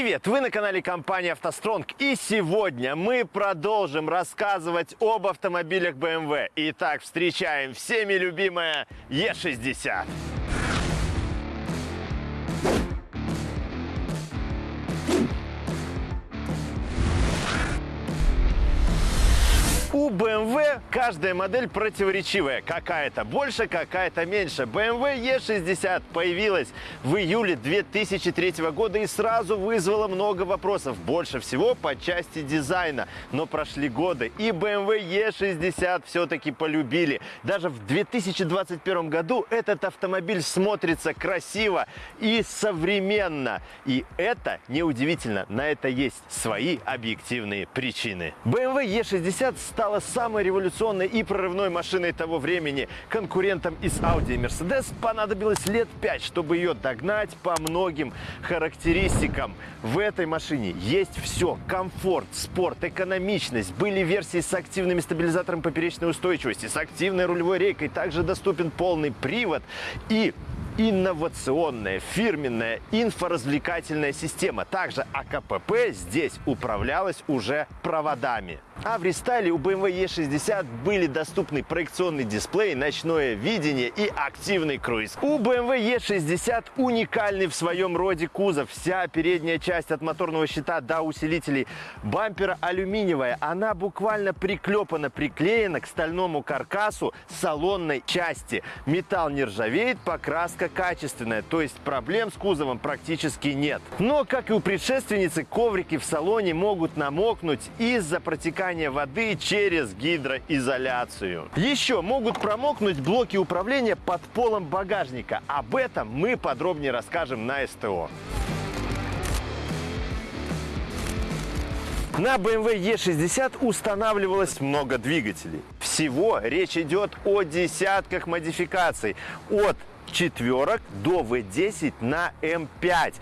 Привет! Вы на канале компании «АвтоСтронг» и сегодня мы продолжим рассказывать об автомобилях BMW. Итак, встречаем всеми любимая E60. У BMW каждая модель противоречивая. Какая-то больше, какая-то меньше. BMW E60 появилась в июле 2003 года и сразу вызвала много вопросов. Больше всего по части дизайна. Но прошли годы и BMW E60 все-таки полюбили. Даже в 2021 году этот автомобиль смотрится красиво и современно. И это неудивительно. На это есть свои объективные причины. BMW E60 стала самой революционной и прорывной машиной того времени. Конкурентам из Audi и Mercedes понадобилось лет 5, чтобы ее догнать по многим характеристикам. В этой машине есть все. Комфорт, спорт, экономичность. Были версии с активными стабилизатором поперечной устойчивости, с активной рулевой рейкой. Также доступен полный привод и инновационная фирменная инфоразвлекательная система. Также АКПП здесь управлялась уже проводами. А в рестайле у BMW E60 были доступны проекционный дисплей, ночное видение и активный круиз. У BMW E60 уникальный в своем роде кузов. Вся передняя часть от моторного щита до усилителей бампера алюминиевая. Она буквально приклепана, приклеена к стальному каркасу салонной части. Металл не ржавеет, покраска качественная, то есть проблем с кузовом практически нет. Но, как и у предшественницы, коврики в салоне могут намокнуть из-за протекания воды через гидроизоляцию. Еще могут промокнуть блоки управления под полом багажника. Об этом мы подробнее расскажем на СТО. На BMW E60 устанавливалось много двигателей. Всего речь идет о десятках модификаций. От четверок до V10 на M5.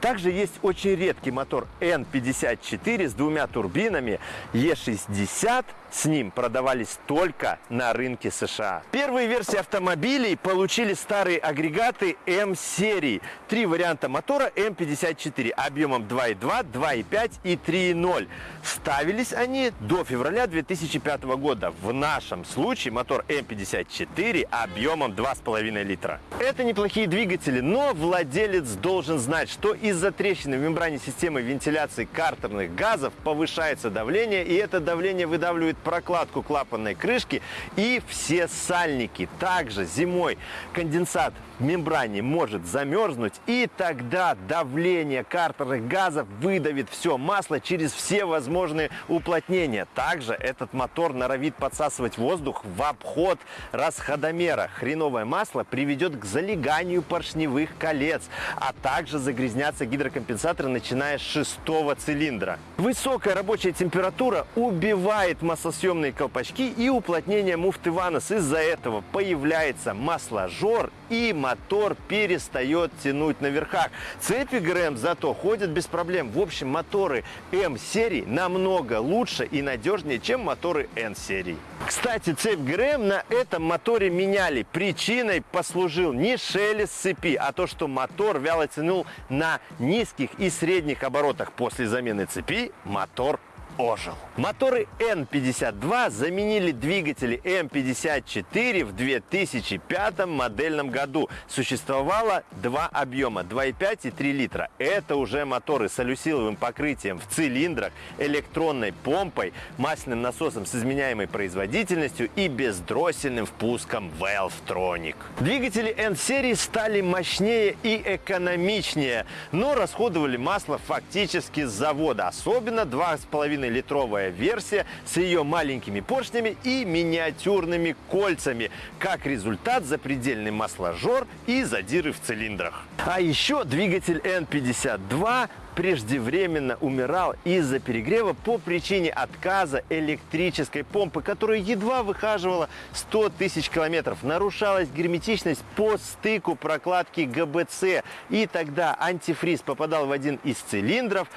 Также есть очень редкий мотор N54 с двумя турбинами E60 с ним продавались только на рынке США. Первые версии автомобилей получили старые агрегаты М-серии. Три варианта мотора М54 объемом 2.2, 2.5 и 3.0. Ставились они до февраля 2005 года. В нашем случае мотор М54 объемом 2,5 литра. Это неплохие двигатели, но владелец должен знать, что из-за трещины в мембране системы вентиляции картерных газов повышается давление, и это давление выдавливает прокладку клапанной крышки и все сальники. Также зимой конденсат в мембране может замерзнуть, и тогда давление картерных газов выдавит все масло через все возможные уплотнения. Также этот мотор норовит подсасывать воздух в обход расходомера. Хреновое масло приведет к залеганию поршневых колец, а также загрязнятся гидрокомпенсаторы, начиная с шестого цилиндра. Высокая рабочая температура убивает маслосъемные колпачки и уплотнение муфты Ванос. Из-за этого появляется масложор и мотор перестает тянуть на верхах. Цепи ГРМ зато ходят без проблем. В общем, моторы М-серии намного лучше и надежнее, чем моторы N-серии. Кстати, цепь ГРМ на этом моторе меняли. Причиной послужил не шелест цепи, а то, что мотор вяло тянул на низких и средних оборотах. После замены цепи мотор ожил. Моторы N52 заменили двигатели M54 в 2005 модельном году. Существовало два объема 2,5 и 3 литра. Это уже моторы с алюсиловым покрытием в цилиндрах, электронной помпой, масляным насосом с изменяемой производительностью и бездроссельным впуском Valvetronic. Двигатели N-серии стали мощнее и экономичнее, но расходовали масло фактически с завода, особенно 2,5 литровая версия с ее маленькими поршнями и миниатюрными кольцами. Как результат, запредельный масложор и задиры в цилиндрах. А еще двигатель N52 преждевременно умирал из-за перегрева по причине отказа электрической помпы, которая едва выхаживала 100 тысяч километров. Нарушалась герметичность по стыку прокладки ГБЦ. И тогда антифриз попадал в один из цилиндров.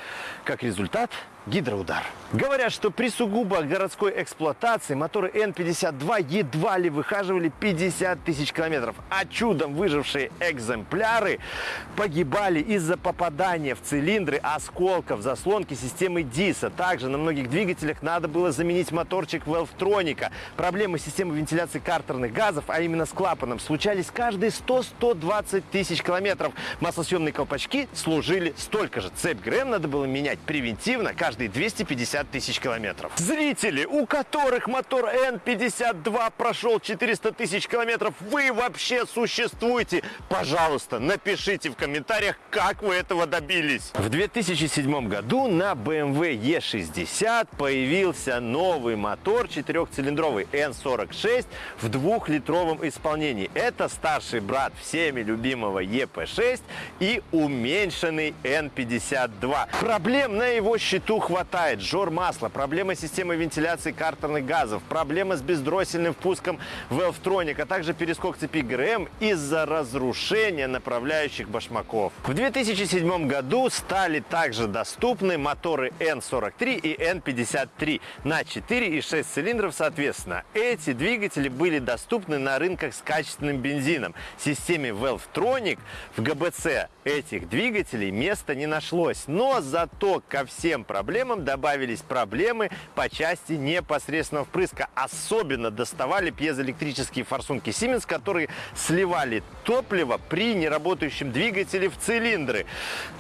Как результат, гидроудар. Говорят, что при сугубо городской эксплуатации моторы N52 едва ли выхаживали 50 тысяч километров, а чудом выжившие экземпляры погибали из-за попадания в цилиндры осколков заслонки системы ДИСа. Также на многих двигателях надо было заменить моторчик Valvetronic. Проблемы системы вентиляции картерных газов, а именно с клапаном, случались каждые 100-120 тысяч километров. Маслосъемные колпачки служили столько же. Цепь ГРМ надо было менять превентивно каждые 250 тысяч километров. Зрители, у которых мотор N52 прошел 400 тысяч километров, вы вообще существуете? Пожалуйста, напишите в комментариях, как вы этого добились. В 2007 году на BMW E60 появился новый мотор четырехцилиндровый N46 в двухлитровом исполнении. Это старший брат всеми любимого EP6 и уменьшенный N52. Проблем на его счету хватает. Жор масла, проблемы системы вентиляции картерных газов, проблемы с бездроссельным впуском Valvetronic, а также перескок цепи ГРМ из-за разрушения направляющих башмаков. В 2007 году стали также доступны моторы N43 и N53 на 4 и 6 цилиндров соответственно. Эти двигатели были доступны на рынках с качественным бензином. Системе Valvetronic в ГБЦ этих двигателей места не нашлось. Но зато ко всем проблемам добавились проблемы по части непосредственного впрыска. Особенно доставали пьезоэлектрические форсунки Siemens, которые сливали топливо при неработающем двигателе в цилиндры.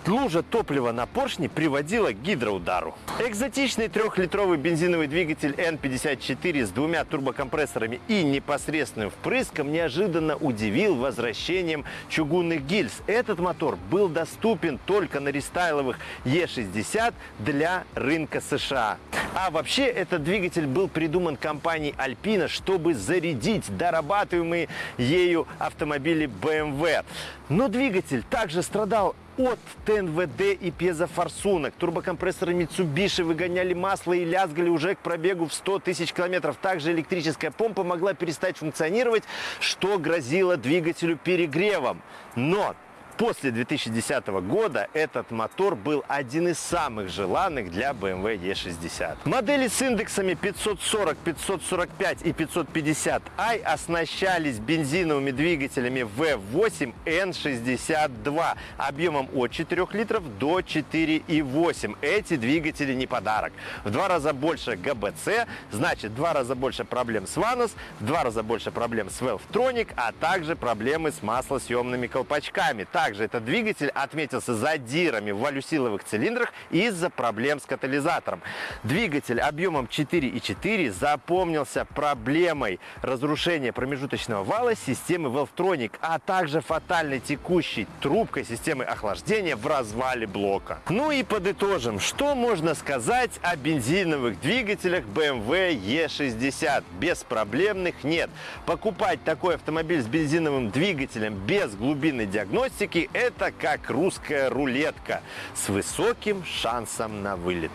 Лужа топлива на поршне приводила к гидроудару. Экзотичный трехлитровый бензиновый двигатель N54 с двумя турбокомпрессорами и непосредственным впрыском неожиданно удивил возвращением чугунных гильз. Этот мотор был доступен только на рестайловых E60 для рынка США. А вообще этот двигатель был придуман компанией Alpina, чтобы зарядить дорабатываемые ею автомобили BMW. Но двигатель также страдал от ТНВД и пьезофорсунок. Турбокомпрессоры Mitsubishi выгоняли масло и лязгали уже к пробегу в 100 тысяч километров. Также электрическая помпа могла перестать функционировать, что грозило двигателю перегревом. Но После 2010 года этот мотор был один из самых желанных для BMW E60. Модели с индексами 540, 545 и 550i оснащались бензиновыми двигателями V8 N62 объемом от 4 литров до 4,8. Эти двигатели не подарок. В два раза больше ГБЦ, значит в два раза больше проблем с Vanos, в два раза больше проблем с Valvetronic, а также проблемы с маслосъемными колпачками. Также этот двигатель отметился задирами в валюсиловых цилиндрах из-за проблем с катализатором. Двигатель объемом 4,4 запомнился проблемой разрушения промежуточного вала системы Valvetronic, а также фатальной текущей трубкой системы охлаждения в развале блока. Ну и подытожим, что можно сказать о бензиновых двигателях BMW E60? Беспроблемных нет. Покупать такой автомобиль с бензиновым двигателем без глубинной диагностики – это как русская рулетка с высоким шансом на вылет.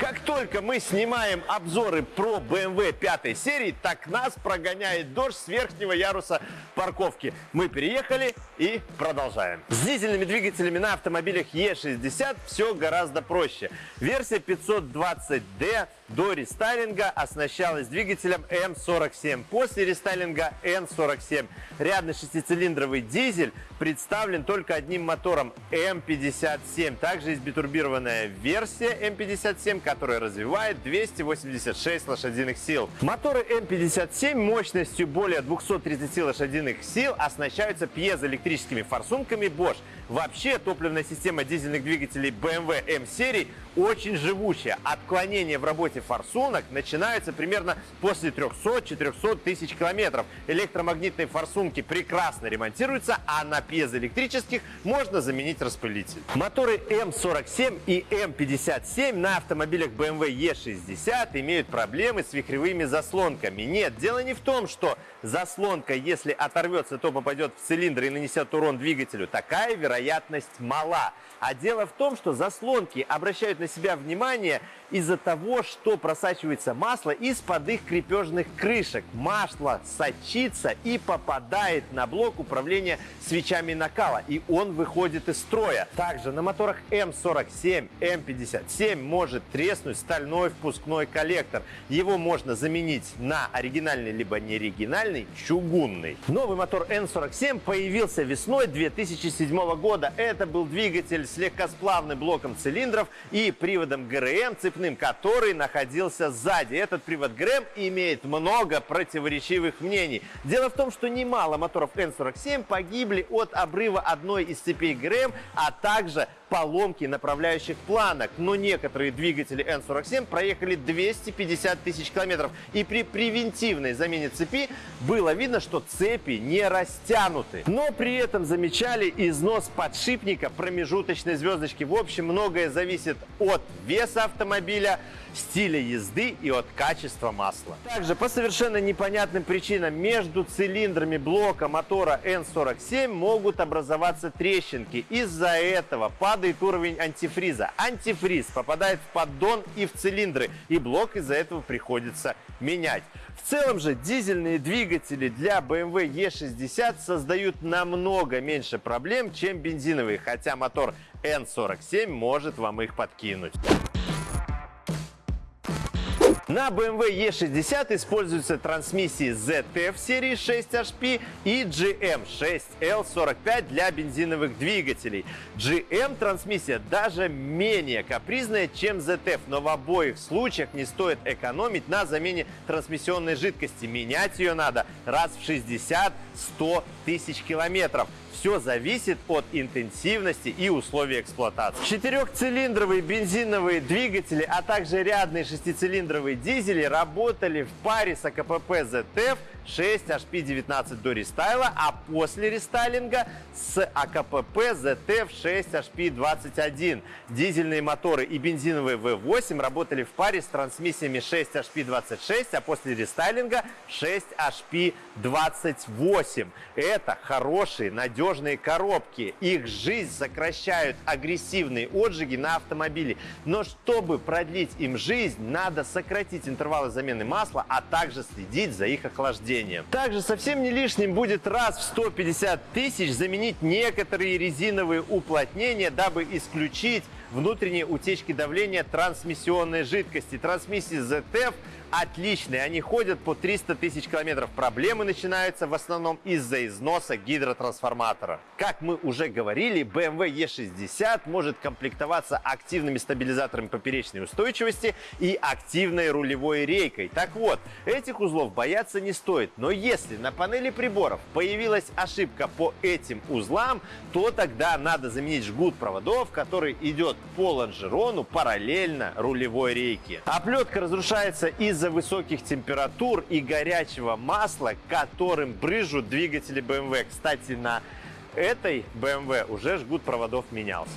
Как только мы снимаем обзоры про BMW 5 серии, так нас прогоняет дождь с верхнего яруса парковки. Мы переехали и продолжаем. С дизельными двигателями на автомобилях E60 все гораздо проще. Версия 520D до рестайлинга оснащалась двигателем М47. После рестайлинга Н47 рядный шестицилиндровый дизель представлен только одним мотором М57. Также есть битурбированная версия М57, которая развивает 286 лошадиных сил. Моторы М57 мощностью более 230 лошадиных сил оснащаются пьезоэлектрическими форсунками Bosch. Вообще топливная система дизельных двигателей BMW M-серии очень живучая. Отклонения в работе форсунок начинаются примерно после 300-400 тысяч километров. Электромагнитные форсунки прекрасно ремонтируются, а на пьезоэлектрических можно заменить распылитель. Моторы М47 и М57 на автомобилях BMW E60 имеют проблемы с вихревыми заслонками. Нет, дело не в том, что заслонка, если оторвется, то попадет в цилиндр и нанесет урон двигателю. Такая вероятность вероятность мала. А дело в том, что заслонки обращают на себя внимание из-за того, что просачивается масло из-под их крепежных крышек. Масло сочится и попадает на блок управления свечами накала, и он выходит из строя. Также на моторах М47, М57 может треснуть стальной впускной коллектор. Его можно заменить на оригинальный либо неоригинальный чугунный. Новый мотор N47 появился весной 2007 года. Это был двигатель с легкосплавным блоком цилиндров и приводом ГРМ цепным, который находился сзади. Этот привод ГРМ имеет много противоречивых мнений. Дело в том, что немало моторов N47 погибли от обрыва одной из цепей ГРМ, а также поломки направляющих планок. Но некоторые двигатели N47 проехали 250 тысяч километров. И при превентивной замене цепи было видно, что цепи не растянуты. Но при этом замечали износ подшипника промежуточной звездочки. В общем, многое зависит от веса автомобиля, стиля езды и от качества масла. Также по совершенно непонятным причинам между цилиндрами блока мотора N47 могут образоваться трещинки. Из-за этого падает уровень антифриза. Антифриз попадает в поддон и в цилиндры, и блок из-за этого приходится менять. В целом же дизельные двигатели для BMW E60 создают намного меньше проблем, чем бензиновые, хотя мотор N47 может вам их подкинуть. На BMW E60 используются трансмиссии ZF серии 6HP и GM6L45 для бензиновых двигателей. GM трансмиссия даже менее капризная, чем ZF, но в обоих случаях не стоит экономить на замене трансмиссионной жидкости. Менять ее надо раз в 60-100 тысяч километров. Все зависит от интенсивности и условий эксплуатации. Четырехцилиндровые бензиновые двигатели, а также рядные шестицилиндровые дизели работали в паре с АКПП ZF 6 HP19 до рестайла, а после рестайлинга с АКПП ZF 6 HP21. Дизельные моторы и бензиновые V8 работали в паре с трансмиссиями 6 HP26, а после рестайлинга 6 HP28. Это хорошие, надежные коробки. Их жизнь сокращают агрессивные отжиги на автомобиле. Но чтобы продлить им жизнь, надо сократить интервалы замены масла, а также следить за их охлаждением. Также совсем не лишним будет раз в 150 тысяч заменить некоторые резиновые уплотнения, дабы исключить внутренние утечки давления трансмиссионной жидкости. Трансмиссии ZF отличные, они ходят по 300 тысяч километров. Проблемы начинаются в основном из-за износа гидротрансформатора. Как мы уже говорили, BMW E60 может комплектоваться активными стабилизаторами поперечной устойчивости и активной рулевой рейкой. Так вот, этих узлов бояться не стоит, но если на панели приборов появилась ошибка по этим узлам, то тогда надо заменить жгут проводов, который идет по лонжерону параллельно рулевой рейке. Оплетка разрушается из-за из-за высоких температур и горячего масла, которым брыжут двигатели BMW. Кстати, на этой BMW уже жгут проводов менялся.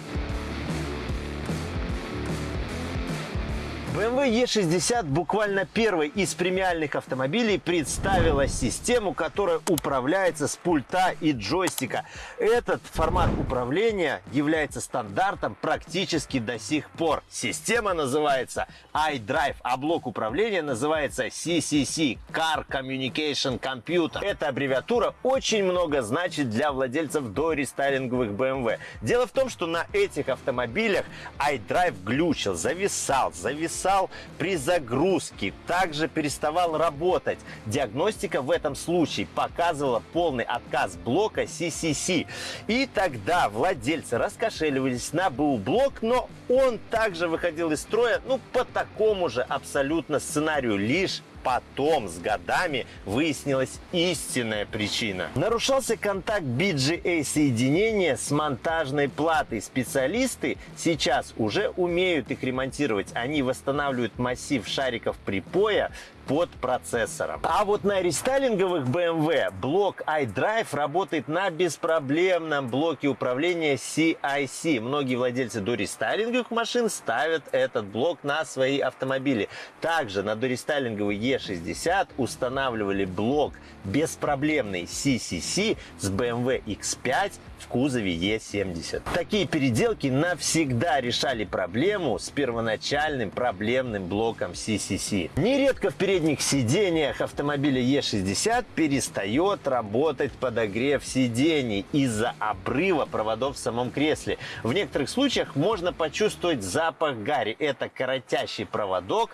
BMW E60 буквально первой из премиальных автомобилей представила систему, которая управляется с пульта и джойстика. Этот формат управления является стандартом практически до сих пор. Система называется iDrive, а блок управления называется CCC – Car Communication Computer. Эта аббревиатура очень много значит для владельцев дорестайлинговых BMW. Дело в том, что на этих автомобилях iDrive глючил, зависал, зависал зависал при загрузке, также переставал работать. Диагностика в этом случае показывала полный отказ блока CCC. И тогда владельцы раскошеливались на БУ-блок, но он также выходил из строя ну, по такому же абсолютно сценарию, лишь потом с годами выяснилась истинная причина. Нарушался контакт BGA соединения с монтажной платой. Специалисты сейчас уже умеют их ремонтировать. Они восстанавливают массив шариков припоя, под процессором. А вот на рестайлинговых BMW блок iDrive работает на беспроблемном блоке управления CIC. Многие владельцы дорестайлинговых машин ставят этот блок на свои автомобили. Также на дорестайлинговый E60 устанавливали блок беспроблемный CCC с BMW X5 в кузове E70. Такие переделки навсегда решали проблему с первоначальным проблемным блоком CCC. Нередко в передних сиденьях автомобиля E60 перестает работать подогрев сидений из-за обрыва проводов в самом кресле. В некоторых случаях можно почувствовать запах гари. Это коротящий проводок,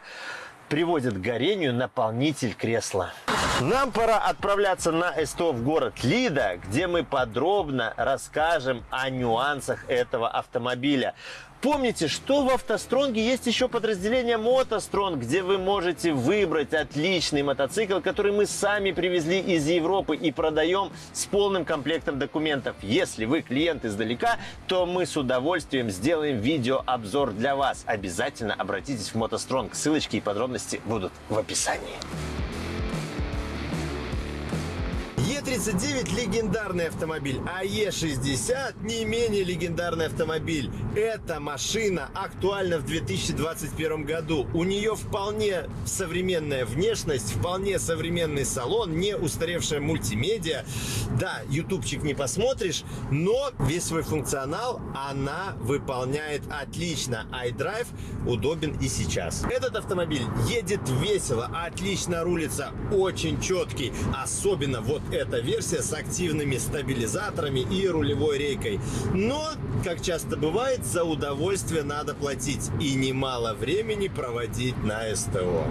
приводит к горению наполнитель кресла. Нам пора отправляться на СТО в город Лида, где мы подробно расскажем о нюансах этого автомобиля. Помните, что в автостронге есть еще подразделение мотостронг, где вы можете выбрать отличный мотоцикл, который мы сами привезли из Европы и продаем с полным комплектом документов. Если вы клиент издалека, то мы с удовольствием сделаем видеообзор для вас. Обязательно обратитесь в мотостронг. Ссылочки и подробности будут в описании. Е39 легендарный автомобиль, а Е60 не менее легендарный автомобиль. Эта машина актуальна в 2021 году. У нее вполне современная внешность, вполне современный салон, не устаревшая мультимедиа. Да, ютубчик не посмотришь, но весь свой функционал она выполняет отлично. iDrive удобен и сейчас. Этот автомобиль едет весело, отлично рулится, очень четкий. Особенно вот это эта версия с активными стабилизаторами и рулевой рейкой. Но, как часто бывает, за удовольствие надо платить и немало времени проводить на СТО.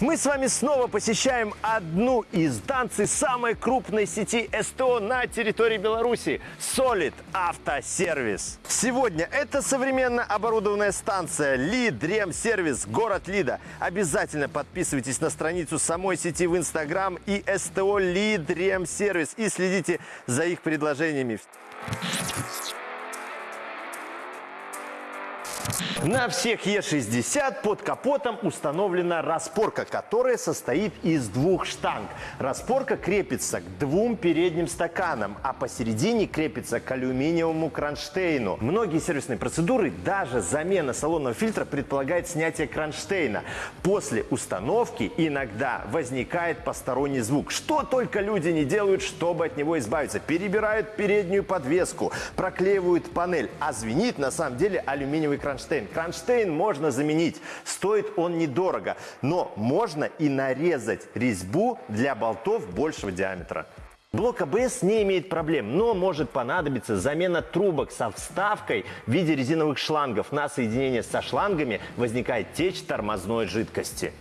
Мы с вами снова посещаем одну из станций самой крупной сети СТО на территории Беларуси – Solid Автосервис. Сегодня это современно оборудованная станция Лид Сервис, город Лида. Обязательно подписывайтесь на страницу самой сети в Инстаграм и СТО Лид Сервис и следите за их предложениями. На всех Е60 под капотом установлена распорка, которая состоит из двух штанг. Распорка крепится к двум передним стаканам, а посередине крепится к алюминиевому кронштейну. Многие сервисные процедуры, даже замена салонного фильтра предполагает снятие кронштейна. После установки иногда возникает посторонний звук. Что только люди не делают, чтобы от него избавиться. Перебирают переднюю подвеску, проклеивают панель, а звенит на самом деле алюминиевый кронштейн кронштейн. Кронштейн можно заменить, стоит он недорого, но можно и нарезать резьбу для болтов большего диаметра. Блок АБС не имеет проблем, но может понадобиться замена трубок со вставкой в виде резиновых шлангов. На соединение со шлангами возникает течь тормозной жидкости.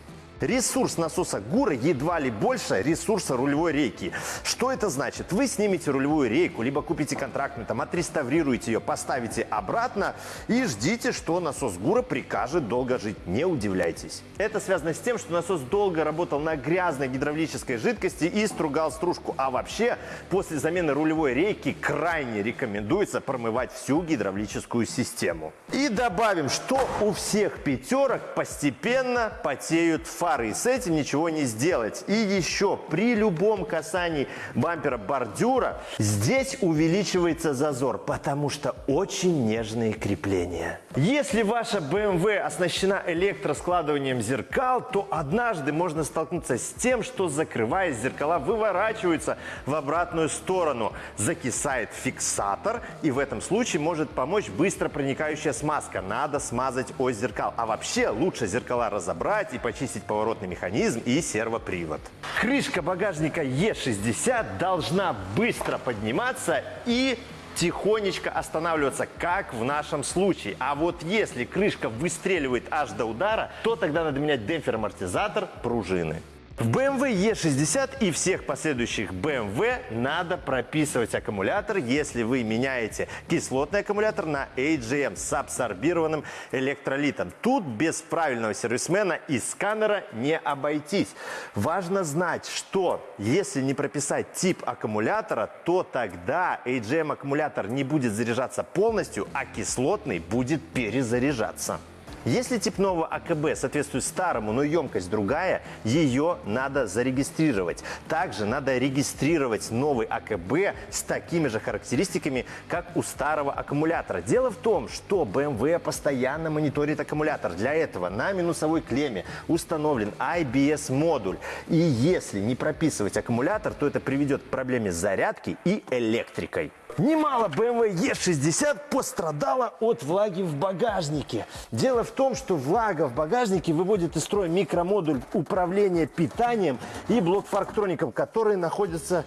Ресурс насоса ГУРа едва ли больше ресурса рулевой рейки. Что это значит? Вы снимете рулевую рейку, либо купите контрактную, там, отреставрируете ее, поставите обратно и ждите, что насос ГУРа прикажет долго жить. Не удивляйтесь. Это связано с тем, что насос долго работал на грязной гидравлической жидкости и стругал стружку. А вообще, после замены рулевой рейки крайне рекомендуется промывать всю гидравлическую систему. И добавим, что у всех пятерок постепенно потеют фары фары, и с этим ничего не сделать. И еще при любом касании бампера бордюра здесь увеличивается зазор, потому что очень нежные крепления. Если ваша BMW оснащена электроскладыванием зеркал, то однажды можно столкнуться с тем, что закрываясь, зеркала выворачиваются в обратную сторону. Закисает фиксатор, и в этом случае может помочь быстро проникающая смазка. Надо смазать ось зеркал. А вообще лучше зеркала разобрать и почистить по поворотный механизм и сервопривод. Крышка багажника Е60 должна быстро подниматься и тихонечко останавливаться, как в нашем случае. А вот если крышка выстреливает аж до удара, то тогда надо менять демпфер-амортизатор пружины. В BMW E60 и всех последующих BMW надо прописывать аккумулятор, если вы меняете кислотный аккумулятор на AGM с абсорбированным электролитом. Тут без правильного сервисмена и сканера не обойтись. Важно знать, что если не прописать тип аккумулятора, то тогда AGM аккумулятор не будет заряжаться полностью, а кислотный будет перезаряжаться. Если тип нового АКБ соответствует старому, но емкость другая, ее надо зарегистрировать. Также надо регистрировать новый АКБ с такими же характеристиками, как у старого аккумулятора. Дело в том, что BMW постоянно мониторит аккумулятор. Для этого на минусовой клемме установлен IBS-модуль. И если не прописывать аккумулятор, то это приведет к проблеме зарядки и электрикой. Немало BMW E60 пострадало от влаги в багажнике. Дело в том, что влага в багажнике выводит из строя микромодуль управления питанием и блок фарктроником, которые находятся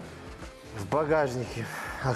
в багажнике. А,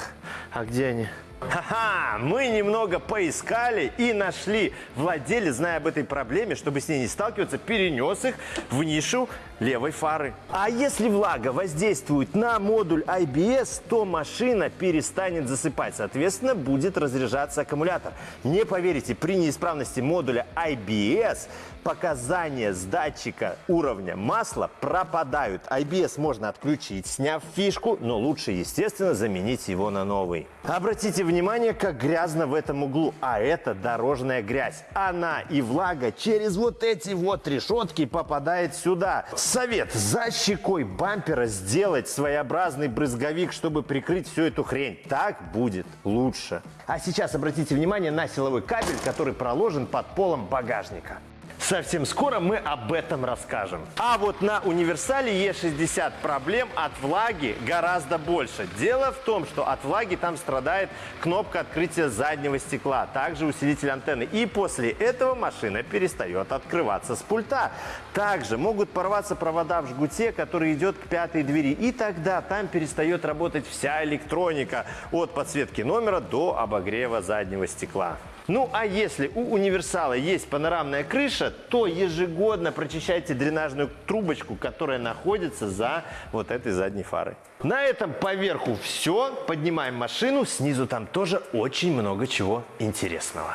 а где они? Ха-ха! Мы немного поискали и нашли. Владелец, зная об этой проблеме, чтобы с ней не сталкиваться, перенес их в нишу левой фары. А если влага воздействует на модуль IBS, то машина перестанет засыпать. Соответственно, будет разряжаться аккумулятор. Не поверите, при неисправности модуля IBS показания с датчика уровня масла пропадают. IBS можно отключить, сняв фишку, но лучше, естественно, заменить его на новый. Обратите внимание, как грязно в этом углу. А это дорожная грязь. Она и влага через вот эти вот решетки попадает сюда. Совет за щекой бампера сделать своеобразный брызговик, чтобы прикрыть всю эту хрень. Так будет лучше. А сейчас обратите внимание на силовой кабель, который проложен под полом багажника. Совсем скоро мы об этом расскажем. А вот на универсале E60 проблем от влаги гораздо больше. Дело в том, что от влаги там страдает кнопка открытия заднего стекла, также усилитель антенны. И после этого машина перестает открываться с пульта. Также могут порваться провода в жгуте, который идет к пятой двери. И тогда там перестает работать вся электроника от подсветки номера до обогрева заднего стекла. Ну а если у универсала есть панорамная крыша, то ежегодно прочищайте дренажную трубочку, которая находится за вот этой задней фарой. На этом поверху все. Поднимаем машину. Снизу там тоже очень много чего интересного.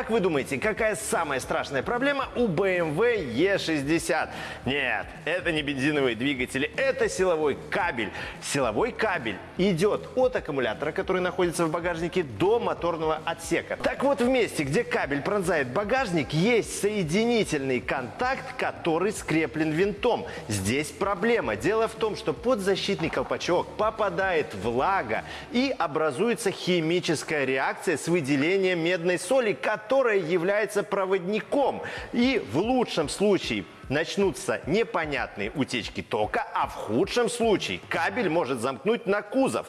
Как вы думаете, какая самая страшная проблема у BMW E60? Нет, это не бензиновые двигатели, это силовой кабель. Силовой кабель идет от аккумулятора, который находится в багажнике, до моторного отсека. Так вот, в месте, где кабель пронзает багажник, есть соединительный контакт, который скреплен винтом. Здесь проблема. Дело в том, что под защитный колпачок попадает влага и образуется химическая реакция с выделением медной соли, которая является проводником. И в лучшем случае начнутся непонятные утечки тока, а в худшем случае кабель может замкнуть на кузов.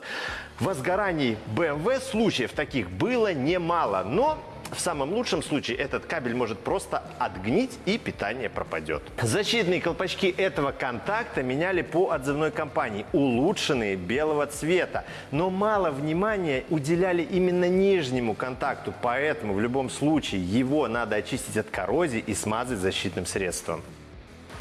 В возгорании BMW случаев таких было немало, но в самом лучшем случае этот кабель может просто отгнить и питание пропадет. Защитные колпачки этого контакта меняли по отзывной компании, улучшенные белого цвета. Но мало внимания уделяли именно нижнему контакту, поэтому в любом случае его надо очистить от коррозии и смазать защитным средством.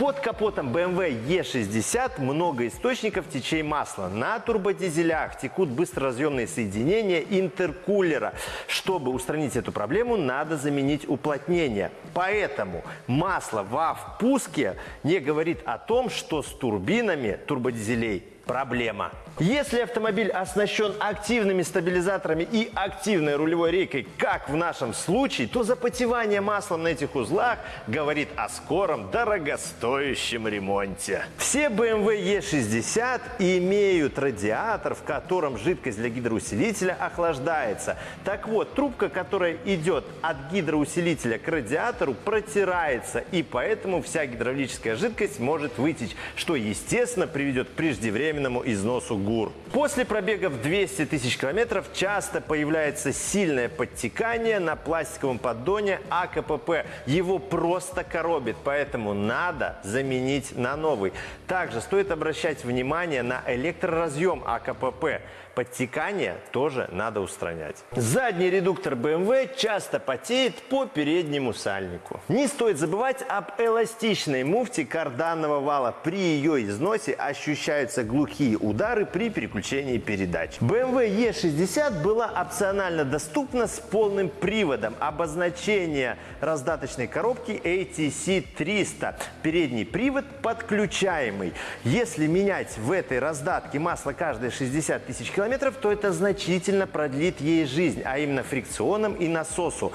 Под капотом BMW E60 много источников течей масла. На турбодизелях текут быстроразъемные соединения интеркулера. Чтобы устранить эту проблему, надо заменить уплотнение. Поэтому масло во впуске не говорит о том, что с турбинами турбодизелей проблема. Если автомобиль оснащен активными стабилизаторами и активной рулевой рейкой, как в нашем случае, то запотевание маслом на этих узлах говорит о скором дорогостоящем ремонте. Все BMW E60 имеют радиатор, в котором жидкость для гидроусилителя охлаждается. Так вот, трубка, которая идет от гидроусилителя к радиатору, протирается, и поэтому вся гидравлическая жидкость может вытечь, что, естественно, приведет к преждевременному преждевременному износу ГУР. После пробегов 200 тысяч километров часто появляется сильное подтекание на пластиковом поддоне АКПП. Его просто коробит, поэтому надо заменить на новый. Также стоит обращать внимание на электроразъем АКПП. Подтекание тоже надо устранять. Задний редуктор BMW часто потеет по переднему сальнику. Не стоит забывать об эластичной муфте карданного вала. При ее износе ощущаются глухие удары при переключении передач. BMW E60 была опционально доступна с полным приводом. Обозначение раздаточной коробки ATC 300. Передний привод подключаемый. Если менять в этой раздатке масло каждые 60 тысяч километров, то это значительно продлит ей жизнь, а именно фрикционом и насосу.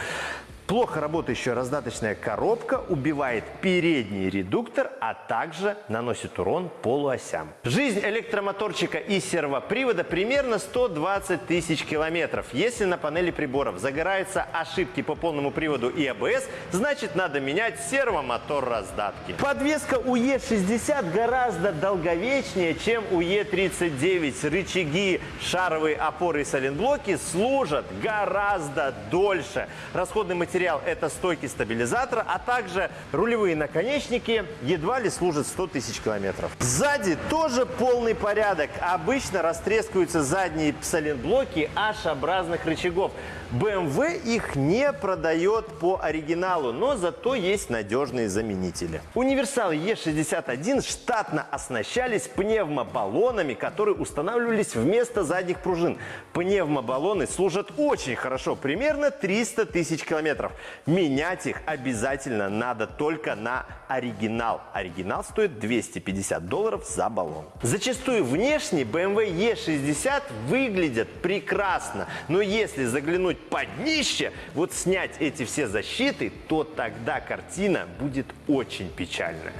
Плохо работающая раздаточная коробка убивает передний редуктор, а также наносит урон полуосям. Жизнь электромоторчика и сервопривода примерно 120 тысяч километров. Если на панели приборов загораются ошибки по полному приводу и АБС, значит надо менять сервомотор раздатки. Подвеска у Е60 гораздо долговечнее, чем у Е39. Рычаги, шаровые опоры и соленблоки служат гораздо дольше. Расходный материал материал – это стойки стабилизатора, а также рулевые наконечники едва ли служат 100 тысяч километров. Сзади тоже полный порядок. Обычно растрескиваются задние соленблоки H-образных рычагов. BMW их не продает по оригиналу, но зато есть надежные заменители. Универсалы E61 штатно оснащались пневмобаллонами, которые устанавливались вместо задних пружин. Пневмобаллоны служат очень хорошо, примерно 300 тысяч километров. Менять их обязательно надо только на оригинал. Оригинал стоит 250 долларов за баллон. Зачастую внешне BMW E60 выглядят прекрасно, но если заглянуть под днище, вот снять эти все защиты, то тогда картина будет очень печальная.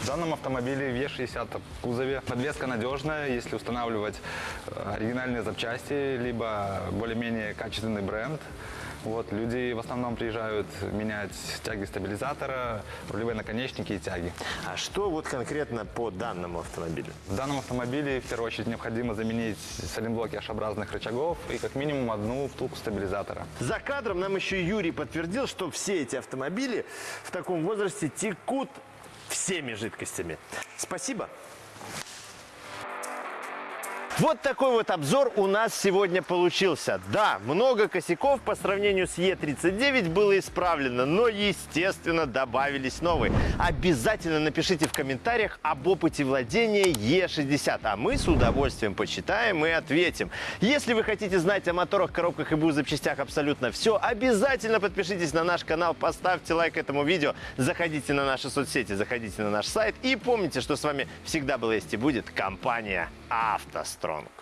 В данном автомобиле V60 в кузове. Подвеска надежная, если устанавливать э, оригинальные запчасти, либо более-менее качественный бренд. Вот, люди в основном приезжают менять тяги стабилизатора, рулевые наконечники и тяги. А что вот конкретно по данному автомобилю? В данном автомобиле в первую очередь необходимо заменить соленблоки H-образных рычагов и как минимум одну втулку стабилизатора. За кадром нам еще Юрий подтвердил, что все эти автомобили в таком возрасте текут всеми жидкостями. Спасибо. Вот такой вот обзор у нас сегодня получился. Да, много косяков по сравнению с Е39 было исправлено, но, естественно, добавились новые. Обязательно напишите в комментариях об опыте владения Е60, а мы с удовольствием почитаем и ответим. Если вы хотите знать о моторах, коробках и БУ запчастях абсолютно все, обязательно подпишитесь на наш канал, поставьте лайк этому видео, заходите на наши соцсети, заходите на наш сайт и помните, что с вами всегда была есть и будет компания «АвтоСтронг».